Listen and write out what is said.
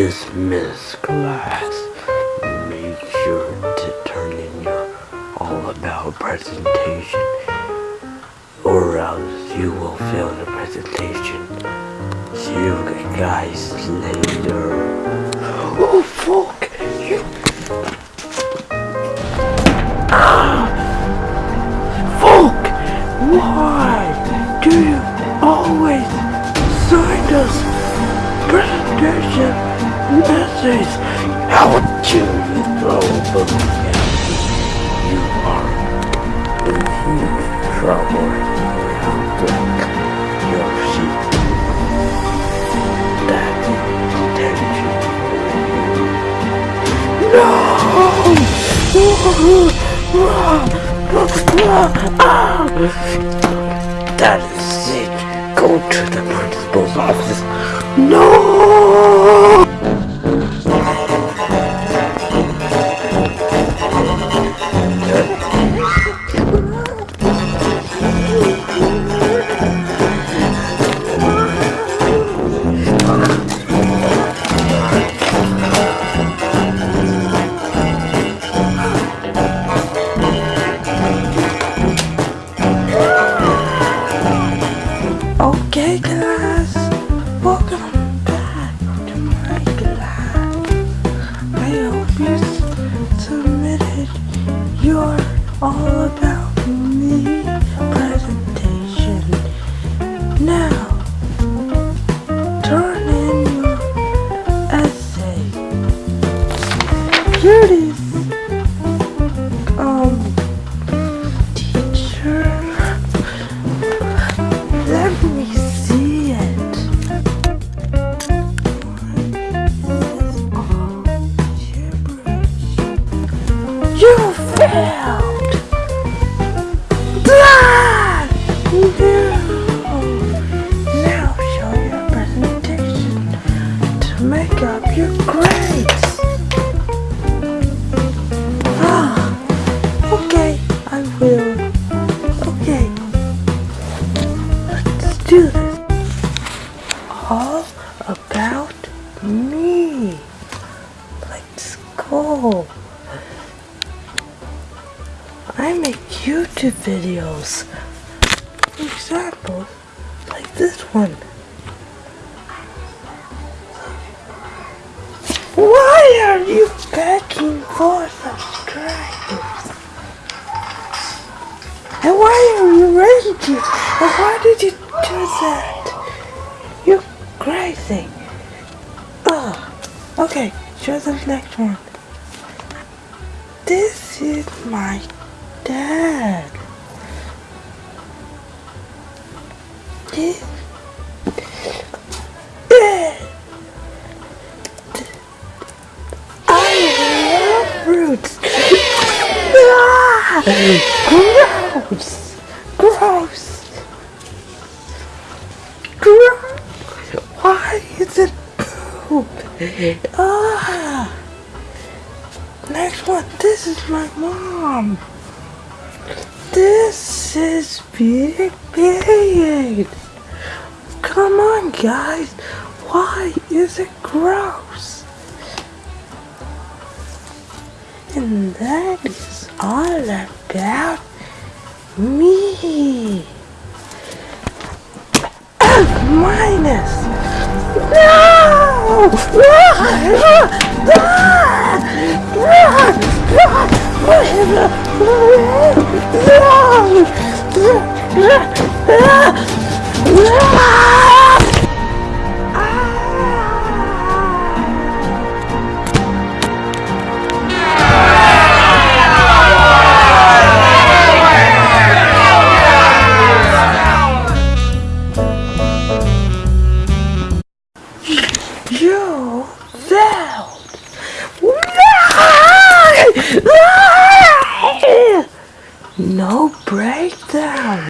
Dismiss class. Make sure to turn in your all about presentation or else you will fail the presentation. See you guys later. Oh fuck! You ah! Fuck! Why do you always sign us presentation essays? How dare you throw a book at me? You are in huge trouble now. Black your seat. That No! That is it. Go to the principal's office. No! All about me. Let's go. I make YouTube videos. For example, like this one. Why are you begging for subscribers? And why are you raging? And why did you do that? You're crazy. Oh, okay, show the next one. This is my dad. This. I love fruits. Ah, gross. Gross. Why is it poop? Ah. Next one. This is my mom. This is big big. Come on, guys. Why is it gross? And that is all about me. No! No! down. No breakdown.